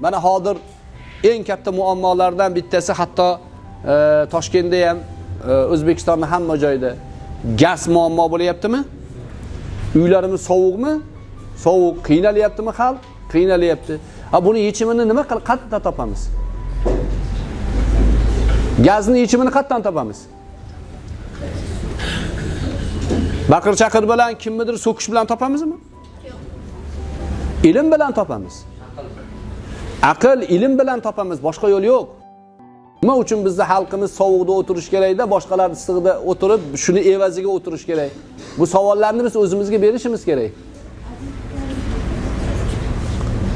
mana hozir eng katta muammolardan bittasi hatto e, toshkentda ham e, o'zbekistonda hamma joyda gaz muammo bo'lyaptimi? Uylarimiz sovuqmi? Sovuq qiynalyaptimi xalq? Qiynalyapti. Ha buni yechimini nima qil qayerdan topamiz? Gazni yechimini qayerdan topamiz? Baqir chaqir bilan kimnidir so'kish bilan topamizmi? Ilm bilan topamiz aql ilm bilan topamiz boshqa yo'l yo'q. Nima uchun bizni xalqimiz sovuqda o'tirish kerakda boshqalar issiqda o'tirib shuni evaziga o'tirish kerak? Bu savollarni biz o'zimizga berishimiz kerak.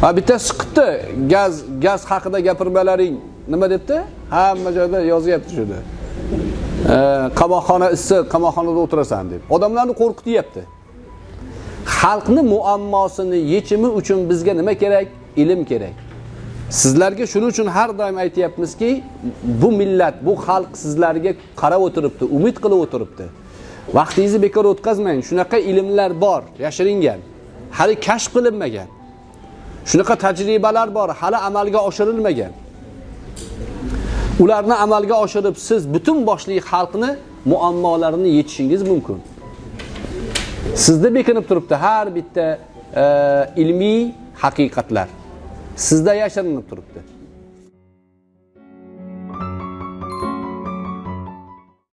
Ha bittasi chiqibdi. Gaz gaz haqida gapirmalaring. Nima debdi? Hamma joyda yozyapti shuni. Qamoqxona issiq qamoqxonada o'tirasan deb. Odamlarni qo'rqityapti. Xalqni muammosini yechimi uchun bizga nima kerak? Ilm kerak. Sizlarga shuning uchun har doim aytyapmizki bu millat bu xalq sizlarga qarab o'tiribdi umid qilib o'tiribdi. Vaqtingizni bekor o'tkazmang shunaqa ilmlar bor yashiringan. Hali kashf qilinmagan. Shunaqa tajribalar bor hali amalga oshirilmagan. Ularni amalga oshirib siz butun boshli xalqni muammolarini yechishingiz mumkin. Sizda bekinib turibdi har bitta e, ilmiy haqiqatlar. Sizda yashirinib turibdi